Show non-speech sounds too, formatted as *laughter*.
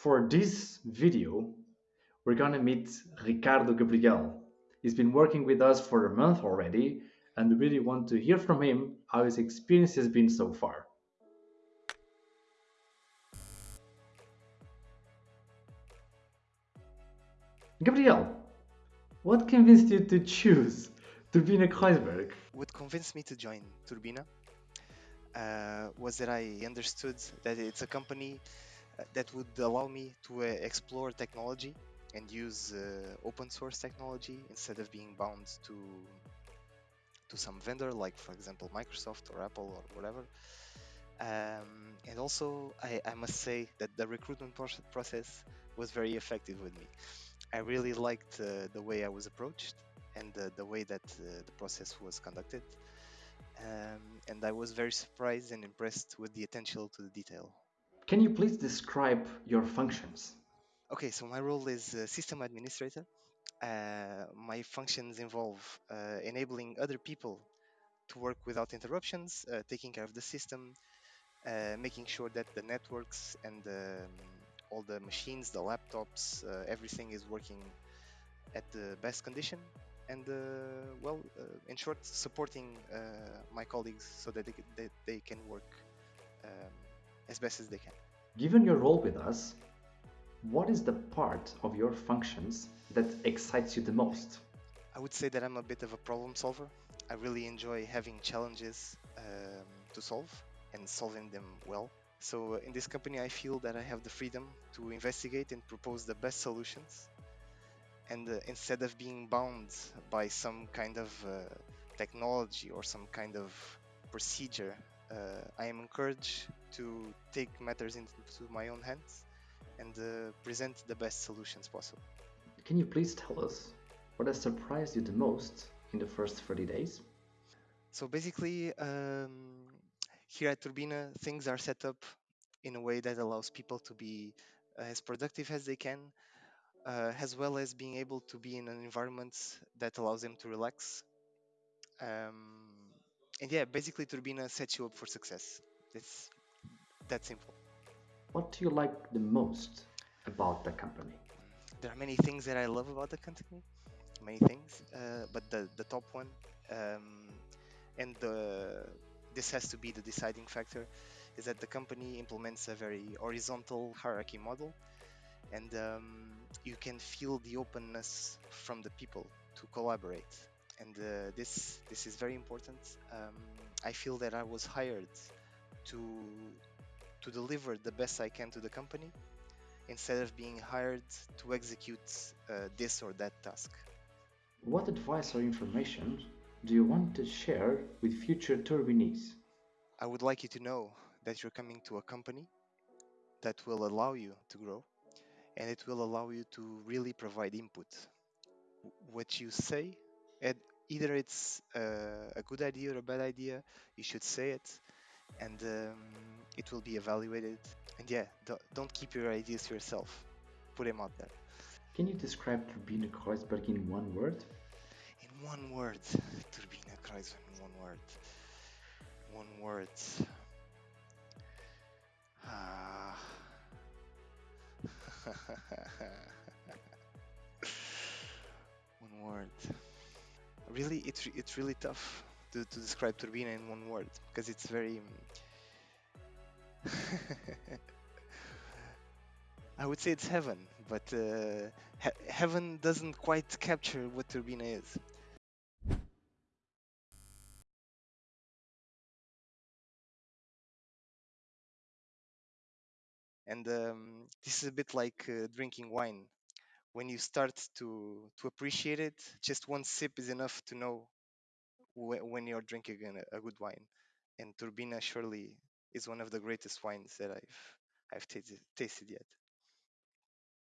For this video, we're gonna meet Ricardo Gabriel. He's been working with us for a month already, and we really want to hear from him how his experience has been so far. Gabriel, what convinced you to choose Turbine Kreuzberg? What convinced me to join Turbina uh, was that I understood that it's a company that would allow me to uh, explore technology and use uh, open source technology instead of being bound to to some vendor like for example Microsoft or Apple or whatever. Um, and also I, I must say that the recruitment process was very effective with me. I really liked uh, the way I was approached and the, the way that uh, the process was conducted. Um, and I was very surprised and impressed with the attention to the detail can you please describe your functions Okay, so my role is uh, system administrator. Uh, my functions involve uh, enabling other people to work without interruptions, uh, taking care of the system, uh, making sure that the networks and um, all the machines, the laptops, uh, everything is working at the best condition. And well, in short, supporting my colleagues so that they, that they can work um, as best as they can. Given your role with us, what is the part of your functions that excites you the most? I would say that I'm a bit of a problem solver. I really enjoy having challenges um, to solve and solving them well. So uh, in this company, I feel that I have the freedom to investigate and propose the best solutions. And uh, instead of being bound by some kind of uh, technology or some kind of procedure, uh, I am encouraged to take matters into my own hands and uh, present the best solutions possible. Can you please tell us what has surprised you the most in the first 30 days? So basically, um, here at Turbina, things are set up in a way that allows people to be as productive as they can, uh, as well as being able to be in an environment that allows them to relax. Um, and yeah, basically, Turbina sets you up for success. It's that simple. What do you like the most about the company? There are many things that I love about the company, many things, uh, but the, the top one, um, and the, this has to be the deciding factor, is that the company implements a very horizontal hierarchy model, and um, you can feel the openness from the people to collaborate. And uh, this this is very important. Um, I feel that I was hired to to deliver the best I can to the company instead of being hired to execute uh, this or that task. What advice or information do you want to share with future turbinees? I would like you to know that you're coming to a company that will allow you to grow and it will allow you to really provide input. What you say, either it's uh, a good idea or a bad idea, you should say it and um, it will be evaluated. And yeah, don't, don't keep your ideas to yourself. Put them out there. Can you describe Turbina Kreuzberg in one word? In one word, Turbina Kreuzberg in one word. One word. Ah. *laughs* one word. Really, it's it's really tough to, to describe Turbina in one word because it's very. *laughs* I would say it's heaven, but uh, he heaven doesn't quite capture what Turbina is. And um, this is a bit like uh, drinking wine. When you start to to appreciate it, just one sip is enough to know when you're drinking a good wine. And Turbina surely is one of the greatest wines that I've I've tasted, tasted yet.